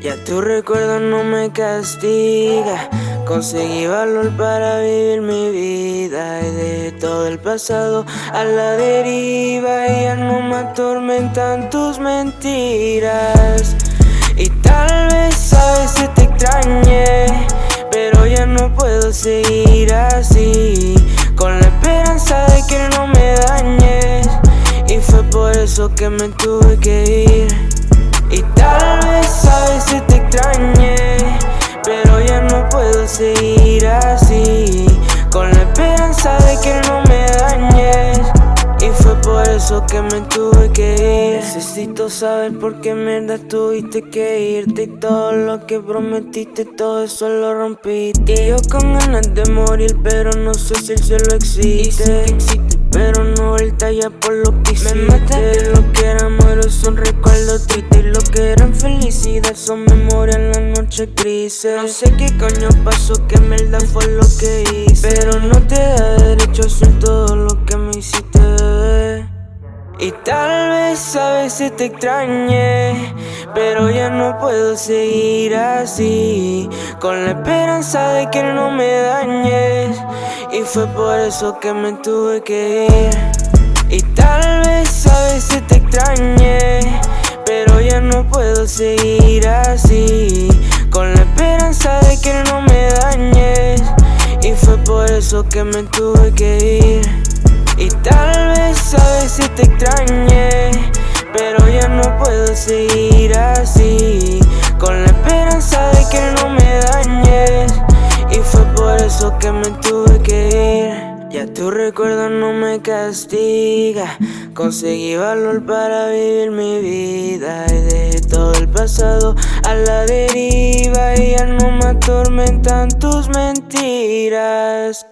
Ya tu recuerdo no me castiga. Conseguí valor para vivir mi vida y de todo el pasado a la deriva. Ya no me atormentan tus mentiras. Y tal vez a veces te extrañé, pero ya no puedo seguir así. Con la esperanza de que no me dañes. Y fue por eso que me tuve que ir. Y tal vez a veces seguir así. Con la esperanza de que no me dañes. Y fue por eso que me tuve que ir. Necesito saber por qué mierda tuviste que irte. Y todo lo que prometiste, todo eso lo rompiste. Y yo con ganas de morir, pero no sé si el cielo existe. pero no el ya por lo que hiciste. Me mataste lo que era amor, son recuerdos tristes que eran felicidad son memorias No sé qué coño pasó, que mierda fue lo que hice. Pero no te da derecho hacer todo lo que me hiciste, Y tal vez a veces te extrañé Pero ya no puedo seguir así. Con la esperanza de que no me dañes. Y fue por eso que me tuve que ir. Y tal vez a veces te extrañé pero ya no puedo seguir así que me tuve que ir. Y tal vez a veces te extrañé Pero ya no puedo seguir así. Con la esperanza de que no me dañes. Y fue por eso que me tuve que ir. Ya tu recuerdo no me castiga. Conseguí valor para vivir mi vida. Y de todo el pasado a la deriva. Y ya no me atormentan tus mentiras